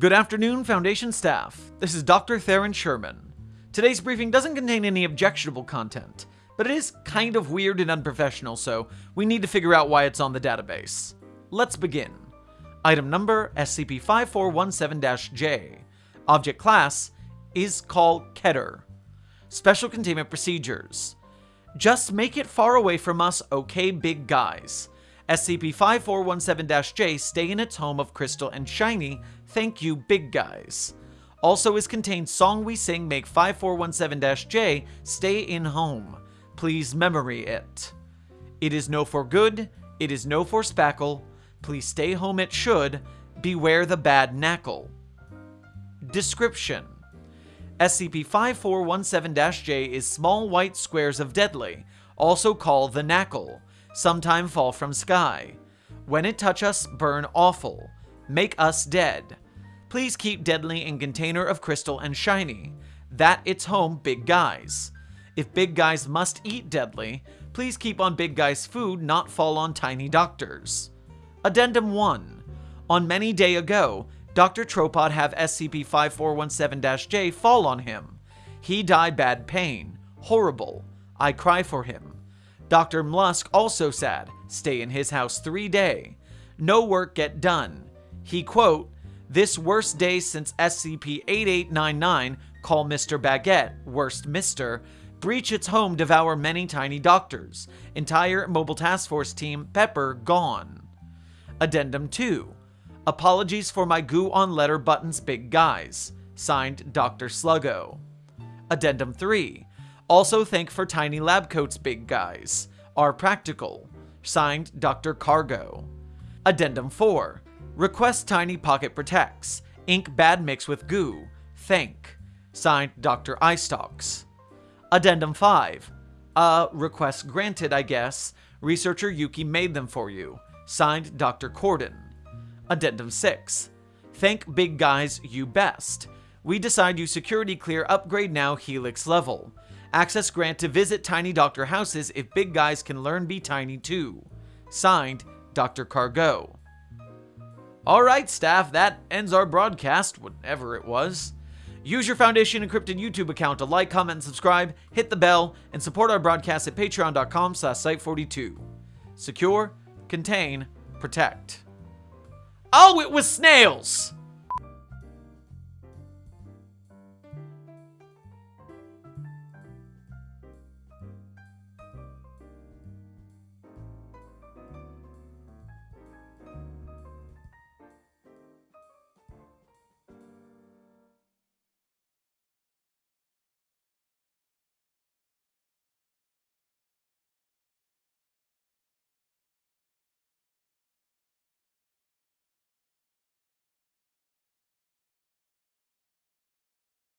Good afternoon, Foundation staff. This is Dr. Theron Sherman. Today's briefing doesn't contain any objectionable content, but it is kind of weird and unprofessional, so we need to figure out why it's on the database. Let's begin. Item number SCP-5417-J. Object class is called Keter. Special containment procedures. Just make it far away from us, okay, big guys. SCP-5417-J stay in its home of Crystal and Shiny, thank you, big guys. Also is contained Song We Sing Make 5417-J stay in home. Please memory it. It is no for good, it is no for spackle. Please stay home it should. Beware the bad knackle. Description SCP-5417-J is small white squares of deadly, also called the knackle, sometime fall from sky. When it touch us, burn awful. Make us dead. Please keep deadly in container of crystal and shiny. That its home big guys. If big guys must eat deadly, please keep on big guys food not fall on tiny doctors. Addendum 1. On many day ago, Dr. Tropod have SCP-5417-J fall on him. He die bad pain. Horrible. I cry for him. Dr. Mlusk also sad. Stay in his house three day. No work get done. He quote, This worst day since SCP-8899 call Mr. Baguette, worst Mr., breach its home devour many tiny doctors. Entire Mobile Task Force team Pepper gone. Addendum 2. Apologies for my goo on letter buttons big guys. Signed, Dr. Sluggo. Addendum 3. Also thank for tiny lab coats big guys. Are practical. Signed, Dr. Cargo. Addendum 4. Request tiny pocket protects. Ink bad mix with goo. Thank. Signed, Dr. Eyestalks. Addendum 5. Uh, request granted, I guess. Researcher Yuki made them for you. Signed, Dr. Corden. Addendum 6. Thank big guys you best. We decide you security clear upgrade now Helix level. Access grant to visit Tiny Doctor houses if big guys can learn be tiny too. Signed, Dr. Cargo. Alright, staff, that ends our broadcast, whatever it was. Use your Foundation Encrypted YouTube account to like, comment, and subscribe, hit the bell, and support our broadcast at patreon.com slash site42. Secure, contain, protect. Oh, it was snails!